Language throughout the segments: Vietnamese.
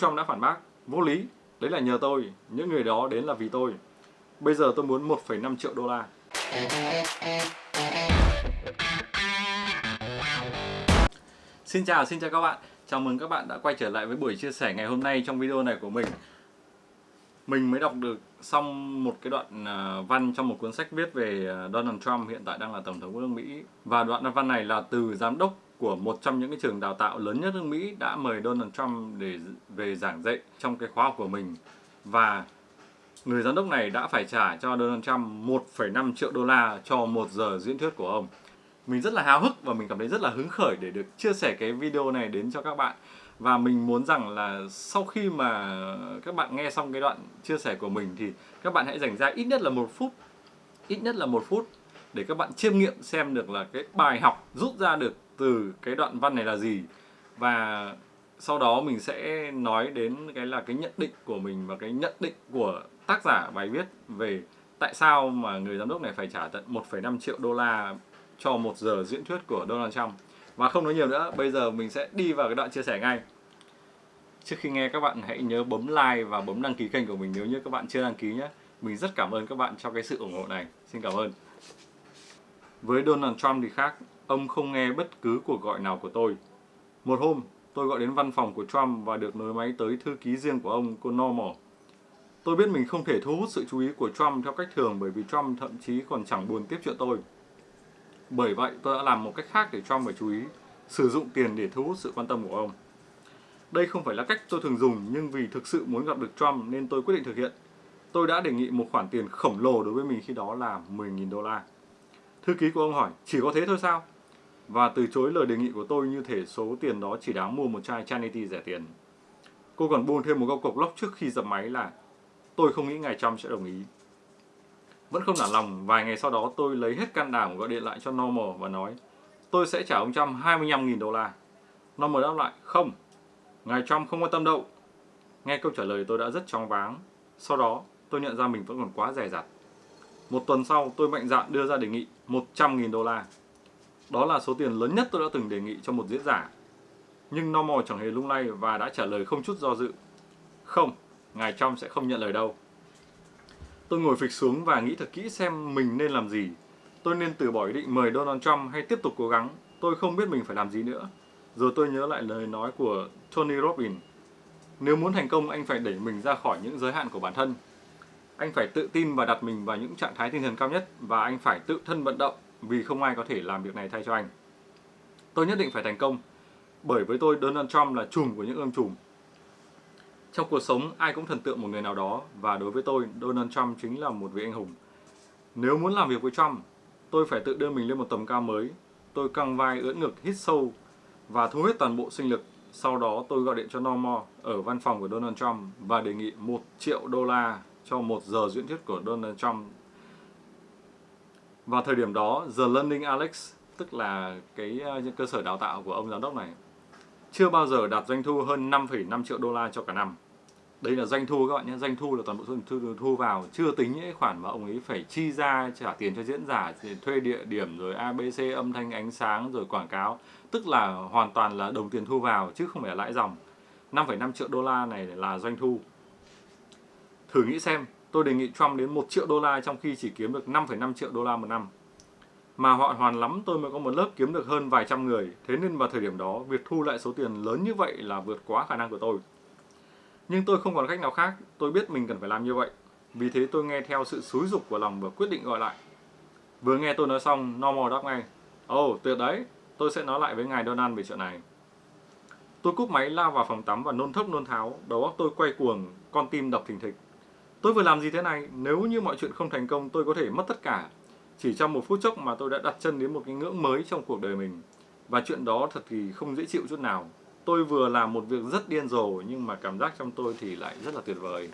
Trump đã phản bác, vô lý, đấy là nhờ tôi, những người đó đến là vì tôi. Bây giờ tôi muốn 1,5 triệu đô la. Xin chào, xin chào các bạn. Chào mừng các bạn đã quay trở lại với buổi chia sẻ ngày hôm nay trong video này của mình. Mình mới đọc được xong một cái đoạn à, văn trong một cuốn sách viết về à, Donald Trump hiện tại đang là Tổng thống của nước Mỹ. Và đoạn văn này là từ giám đốc của một trong những cái trường đào tạo lớn nhất nước Mỹ đã mời Donald Trump để về giảng dạy trong cái khóa học của mình. Và người giám đốc này đã phải trả cho Donald Trump 1,5 triệu đô la cho một giờ diễn thuyết của ông. Mình rất là háo hức và mình cảm thấy rất là hứng khởi để được chia sẻ cái video này đến cho các bạn. Và mình muốn rằng là sau khi mà các bạn nghe xong cái đoạn chia sẻ của mình thì các bạn hãy dành ra ít nhất là một phút ít nhất là một phút để các bạn chiêm nghiệm xem được là cái bài học rút ra được từ cái đoạn văn này là gì và sau đó mình sẽ nói đến cái là cái nhận định của mình và cái nhận định của tác giả bài viết về tại sao mà người giám đốc này phải trả tận 1,5 triệu đô la cho một giờ diễn thuyết của Donald Trump. Và không nói nhiều nữa, bây giờ mình sẽ đi vào cái đoạn chia sẻ ngay. Trước khi nghe các bạn hãy nhớ bấm like và bấm đăng ký kênh của mình nếu như các bạn chưa đăng ký nhé. Mình rất cảm ơn các bạn cho cái sự ủng hộ này. Xin cảm ơn. Với Donald Trump thì khác, ông không nghe bất cứ cuộc gọi nào của tôi. Một hôm, tôi gọi đến văn phòng của Trump và được nối máy tới thư ký riêng của ông, cô Normal. Tôi biết mình không thể thu hút sự chú ý của Trump theo cách thường bởi vì Trump thậm chí còn chẳng buồn tiếp chuyện tôi. Bởi vậy, tôi đã làm một cách khác để Trump phải chú ý, sử dụng tiền để thu hút sự quan tâm của ông. Đây không phải là cách tôi thường dùng, nhưng vì thực sự muốn gặp được Trump nên tôi quyết định thực hiện. Tôi đã đề nghị một khoản tiền khổng lồ đối với mình khi đó là 10.000 đô la. Thư ký của ông hỏi, chỉ có thế thôi sao? Và từ chối lời đề nghị của tôi như thể số tiền đó chỉ đáng mua một chai Chanity rẻ tiền. Cô còn buông thêm một câu cộc lốc trước khi dập máy là tôi không nghĩ ngài Trump sẽ đồng ý. Vẫn không nản lòng, vài ngày sau đó tôi lấy hết can đảm gọi điện lại cho Normal và nói tôi sẽ trả ông Trump 25.000 đô la. Normal đáp lại, không, ngài Trump không quan tâm đâu. Nghe câu trả lời tôi đã rất chóng váng. Sau đó, tôi nhận ra mình vẫn còn quá rẻ rặt. Một tuần sau, tôi mạnh dạn đưa ra đề nghị 100.000 đô la. Đó là số tiền lớn nhất tôi đã từng đề nghị cho một diễn giả. Nhưng Normal chẳng hề lung lay và đã trả lời không chút do dự. Không, ngài Trump sẽ không nhận lời đâu. Tôi ngồi phịch xuống và nghĩ thật kỹ xem mình nên làm gì. Tôi nên từ bỏ ý định mời Donald Trump hay tiếp tục cố gắng. Tôi không biết mình phải làm gì nữa. Rồi tôi nhớ lại lời nói của Tony Robbins. Nếu muốn thành công, anh phải đẩy mình ra khỏi những giới hạn của bản thân. Anh phải tự tin và đặt mình vào những trạng thái tinh thần cao nhất và anh phải tự thân vận động vì không ai có thể làm việc này thay cho anh. Tôi nhất định phải thành công bởi với tôi Donald Trump là chùm của những ương chùm. Trong cuộc sống ai cũng thần tượng một người nào đó và đối với tôi Donald Trump chính là một vị anh hùng. Nếu muốn làm việc với Trump, tôi phải tự đưa mình lên một tầm cao mới. Tôi căng vai ưỡn ngực hít sâu và thu hết toàn bộ sinh lực. Sau đó tôi gọi điện cho Norma ở văn phòng của Donald Trump và đề nghị 1 triệu đô la cho một giờ diễn thuyết của Donald Trump. Vào thời điểm đó, The Learning Alex, tức là cái ờ, những cơ sở đào tạo của ông giám đốc này, chưa bao giờ đạt doanh thu hơn 5,5 triệu đô la cho cả năm. Đây là doanh thu các bạn nhé, doanh thu là toàn bộ số thu, thu vào, chưa tính những khoản mà ông ấy phải chi ra trả tiền cho diễn giả, thuê địa điểm rồi ABC âm thanh ánh sáng rồi quảng cáo, tức là hoàn toàn là đồng tiền thu vào chứ không phải là lãi dòng. 5,5 triệu đô la này là doanh thu. Thử nghĩ xem, tôi đề nghị Trump đến 1 triệu đô la trong khi chỉ kiếm được 5,5 triệu đô la một năm. Mà họ hoàn lắm tôi mới có một lớp kiếm được hơn vài trăm người, thế nên vào thời điểm đó, việc thu lại số tiền lớn như vậy là vượt quá khả năng của tôi. Nhưng tôi không còn cách nào khác, tôi biết mình cần phải làm như vậy. Vì thế tôi nghe theo sự xúi dục của lòng và quyết định gọi lại. Vừa nghe tôi nói xong, Normal đáp ngay. Ồ, oh, tuyệt đấy, tôi sẽ nói lại với ngài Donald về chuyện này. Tôi cúp máy lao vào phòng tắm và nôn thốc nôn tháo, đầu óc tôi quay cuồng, con tim đập thình thịch. Tôi vừa làm gì thế này? Nếu như mọi chuyện không thành công, tôi có thể mất tất cả. Chỉ trong một phút chốc mà tôi đã đặt chân đến một cái ngưỡng mới trong cuộc đời mình. Và chuyện đó thật thì không dễ chịu chút nào. Tôi vừa làm một việc rất điên rồ nhưng mà cảm giác trong tôi thì lại rất là tuyệt vời.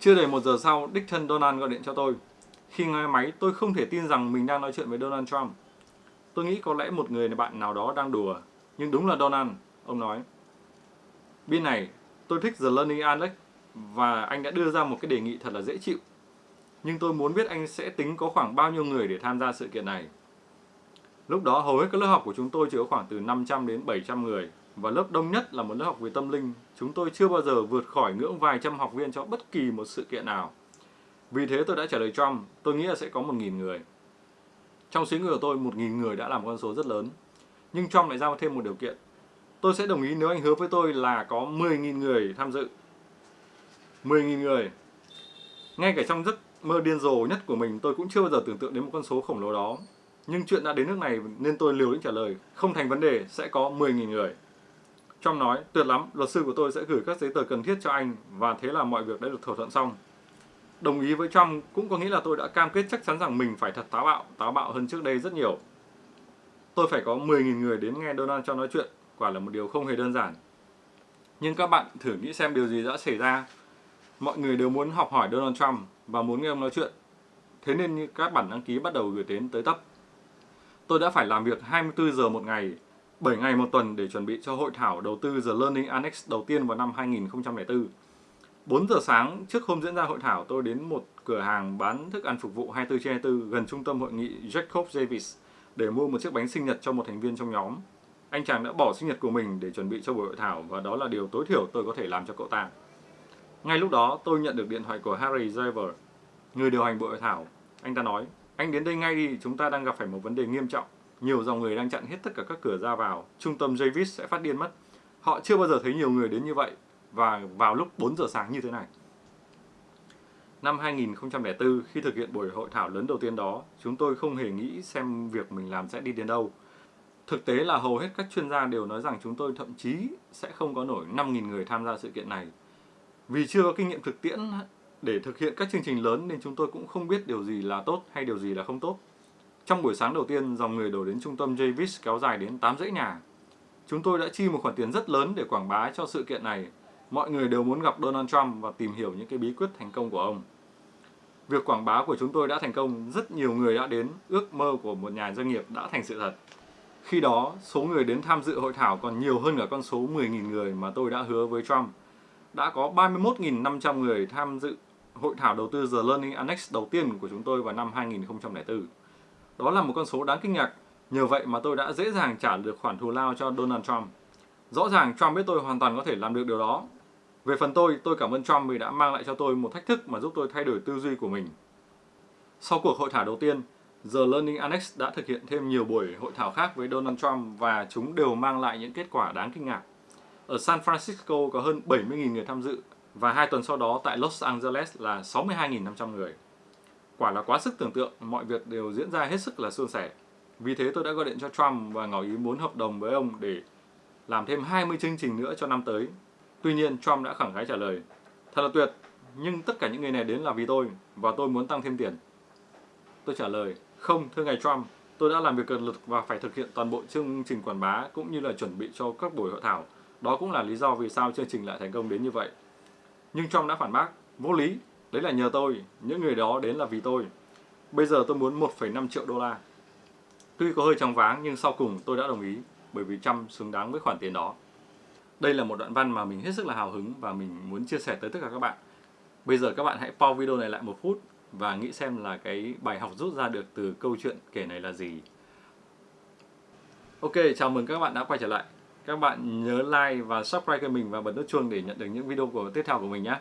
Chưa đầy một giờ sau, đích thân Donald gọi điện cho tôi. Khi nghe máy, tôi không thể tin rằng mình đang nói chuyện với Donald Trump. Tôi nghĩ có lẽ một người bạn nào đó đang đùa. Nhưng đúng là Donald, ông nói. Bên này, tôi thích The Learning Alex và anh đã đưa ra một cái đề nghị thật là dễ chịu. Nhưng tôi muốn biết anh sẽ tính có khoảng bao nhiêu người để tham gia sự kiện này. Lúc đó hầu hết các lớp học của chúng tôi chỉ có khoảng từ 500 đến 700 người. và lớp đông nhất là một lớp học về tâm linh, chúng tôi chưa bao giờ vượt khỏi ngưỡng vài trăm học viên cho bất kỳ một sự kiện nào. Vì thế tôi đã trả lời Trump, tôi nghĩ là sẽ có 1.000 người. Trong suy nghĩ của tôi, 1.000 người đã là một con số rất lớn. Nhưng Trump lại giao thêm một điều kiện. Tôi sẽ đồng ý nếu anh hứa với tôi là có 10.000 người tham dự. 10.000 người. Ngay cả trong giấc mơ điên rồ nhất của mình, tôi cũng chưa bao giờ tưởng tượng đến một con số khổng lồ đó. Nhưng chuyện đã đến nước này nên tôi liều lĩnh trả lời, không thành vấn đề, sẽ có 10.000 người. Trump nói, tuyệt lắm, luật sư của tôi sẽ gửi các giấy tờ cần thiết cho anh và thế là mọi việc đã được thỏa thuận xong. Đồng ý với Trump cũng có nghĩa là tôi đã cam kết chắc chắn rằng mình phải thật táo bạo, táo bạo hơn trước đây rất nhiều. Tôi phải có 10.000 người đến nghe Donald Trump nói chuyện, quả là một điều không hề đơn giản. Nhưng các bạn thử nghĩ xem điều gì đã xảy ra. Mọi người đều muốn học hỏi Donald Trump và muốn nghe ông nói chuyện. Thế nên các bản đăng ký bắt đầu gửi đến tới tấp. Tôi đã phải làm việc 24 giờ một ngày, 7 ngày một tuần để chuẩn bị cho hội thảo đầu tư The Learning Annex đầu tiên vào năm 2004. 4 giờ sáng trước hôm diễn ra hội thảo, tôi đến một cửa hàng bán thức ăn phục vụ 24 trên 24 gần trung tâm hội nghị Jacob Davis để mua một chiếc bánh sinh nhật cho một thành viên trong nhóm. Anh chàng đã bỏ sinh nhật của mình để chuẩn bị cho buổi hội thảo và đó là điều tối thiểu tôi có thể làm cho cậu ta. Ngay lúc đó, tôi nhận được điện thoại của Harry Driver, người điều hành buổi hội thảo. Anh ta nói, anh đến đây ngay đi, chúng ta đang gặp phải một vấn đề nghiêm trọng. Nhiều dòng người đang chặn hết tất cả các cửa ra vào. Trung tâm Javis sẽ phát điên mất. Họ chưa bao giờ thấy nhiều người đến như vậy và vào lúc 4 giờ sáng như thế này. Năm 2004, khi thực hiện buổi hội thảo lớn đầu tiên đó, chúng tôi không hề nghĩ xem việc mình làm sẽ đi đến đâu. Thực tế là hầu hết các chuyên gia đều nói rằng chúng tôi thậm chí sẽ không có nổi 5.000 người tham gia sự kiện này. Vì chưa có kinh nghiệm thực tiễn để thực hiện các chương trình lớn nên chúng tôi cũng không biết điều gì là tốt hay điều gì là không tốt. Trong buổi sáng đầu tiên, dòng người đổ đến trung tâm Javis kéo dài đến 8 dãy nhà. Chúng tôi đã chi một khoản tiền rất lớn để quảng bá cho sự kiện này. Mọi người đều muốn gặp Donald Trump và tìm hiểu những cái bí quyết thành công của ông. Việc quảng bá của chúng tôi đã thành công, rất nhiều người đã đến, ước mơ của một nhà doanh nghiệp đã thành sự thật. Khi đó, số người đến tham dự hội thảo còn nhiều hơn cả con số 10.000 người mà tôi đã hứa với Trump. Đã có 31.500 người tham dự hội thảo đầu tư The Learning Annex đầu tiên của chúng tôi vào năm 2004. Đó là một con số đáng kinh ngạc, nhờ vậy mà tôi đã dễ dàng trả được khoản thù lao cho Donald Trump. Rõ ràng Trump biết tôi hoàn toàn có thể làm được điều đó. Về phần tôi, tôi cảm ơn Trump vì đã mang lại cho tôi một thách thức mà giúp tôi thay đổi tư duy của mình. Sau cuộc hội thảo đầu tiên, The Learning Annex đã thực hiện thêm nhiều buổi hội thảo khác với Donald Trump và chúng đều mang lại những kết quả đáng kinh ngạc. Ở San Francisco có hơn 70.000 người tham dự và hai tuần sau đó tại Los Angeles là 62.500 người. Quả là quá sức tưởng tượng, mọi việc đều diễn ra hết sức là suôn sẻ. Vì thế tôi đã gọi điện cho Trump và ngỏ ý muốn hợp đồng với ông để làm thêm 20 chương trình nữa cho năm tới. Tuy nhiên, Trump đã khẳng khái trả lời, thật là tuyệt, nhưng tất cả những người này đến là vì tôi và tôi muốn tăng thêm tiền. Tôi trả lời, không, thưa ngài Trump, tôi đã làm việc cật lực và phải thực hiện toàn bộ chương trình quảng bá cũng như là chuẩn bị cho các buổi hội thảo. Đó cũng là lý do vì sao chương trình lại thành công đến như vậy. Nhưng Trump đã phản bác, vô lý, đấy là nhờ tôi, những người đó đến là vì tôi. Bây giờ tôi muốn 1,5 triệu đô la. Tuy có hơi trong váng nhưng sau cùng tôi đã đồng ý bởi vì Trump xứng đáng với khoản tiền đó. Đây là một đoạn văn mà mình hết sức là hào hứng và mình muốn chia sẻ tới tất cả các bạn. Bây giờ các bạn hãy pause video này lại một phút và nghĩ xem là cái bài học rút ra được từ câu chuyện kể này là gì. Ok, chào mừng các bạn đã quay trở lại. Các bạn nhớ like và subscribe kênh mình và bật nút chuông để nhận được những video của tiếp theo của mình nhé.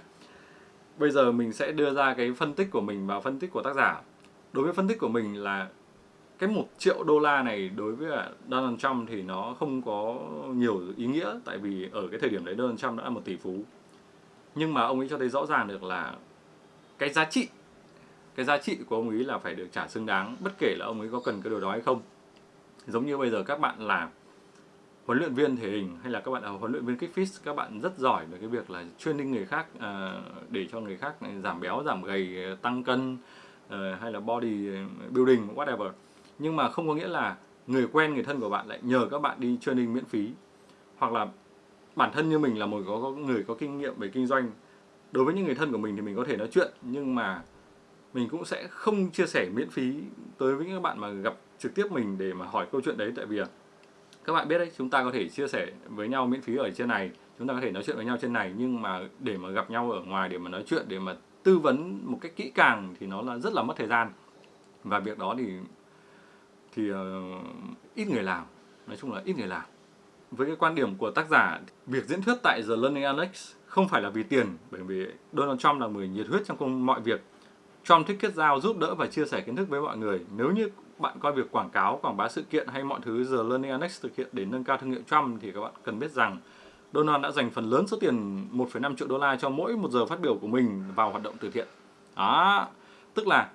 Bây giờ mình sẽ đưa ra cái phân tích của mình và phân tích của tác giả. Đối với phân tích của mình là cái một triệu đô la này đối với à, Donald Trump thì nó không có nhiều ý nghĩa tại vì ở cái thời điểm đấy Donald Trump đã là một tỷ phú. Nhưng mà ông ấy cho thấy rõ ràng được là cái giá trị cái giá trị của ông ấy là phải được trả xứng đáng bất kể là ông ấy có cần cái đồ đó hay không. Giống như bây giờ các bạn là huấn luyện viên thể hình hay là các bạn là huấn luyện viên kích các bạn rất giỏi về cái việc là training người khác à, để cho người khác giảm béo giảm gầy tăng cân à, hay là body building whatever. Nhưng mà không có nghĩa là người quen người thân của bạn lại nhờ các bạn đi training miễn phí. Hoặc là bản thân như mình là một có, có người có kinh nghiệm về kinh doanh. Đối với những người thân của mình thì mình có thể nói chuyện nhưng mà mình cũng sẽ không chia sẻ miễn phí tới với các bạn mà gặp trực tiếp mình để mà hỏi câu chuyện đấy. Tại vì à, các bạn biết đấy chúng ta có thể chia sẻ với nhau miễn phí ở trên này chúng ta có thể nói chuyện với nhau trên này. Nhưng mà để mà gặp nhau ở ngoài để mà nói chuyện để mà tư vấn một cách kỹ càng thì nó là rất là mất thời gian. Và việc đó thì thì uh, ít người làm. Nói chung là ít người làm. Với cái quan điểm của tác giả, việc diễn thuyết tại The Learning alex không phải là vì tiền, bởi vì Donald Trump là người nhiệt huyết trong công mọi việc. Trump thích kết giao, giúp đỡ và chia sẻ kiến thức với mọi người. Nếu như bạn coi việc quảng cáo, quảng bá sự kiện hay mọi thứ The Learning Annex thực hiện để nâng cao thương hiệu Trump thì các bạn cần biết rằng Donald đã dành phần lớn số tiền 1,5 triệu đô la cho mỗi một giờ phát biểu của mình vào hoạt động từ thiện. Đó, tức là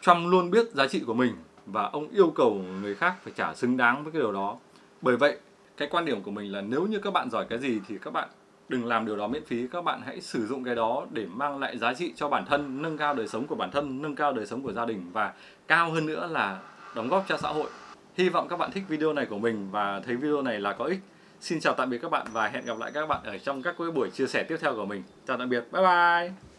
Trump luôn biết giá trị của mình và ông yêu cầu người khác phải trả xứng đáng với cái điều đó. Bởi vậy, cái quan điểm của mình là nếu như các bạn giỏi cái gì thì các bạn đừng làm điều đó miễn phí, các bạn hãy sử dụng cái đó để mang lại giá trị cho bản thân, nâng cao đời sống của bản thân, nâng cao đời sống của gia đình và cao hơn nữa là đóng góp cho xã hội. Hy vọng các bạn thích video này của mình và thấy video này là có ích. Xin chào tạm biệt các bạn và hẹn gặp lại các bạn ở trong các buổi chia sẻ tiếp theo của mình. Chào tạm biệt, bye bye!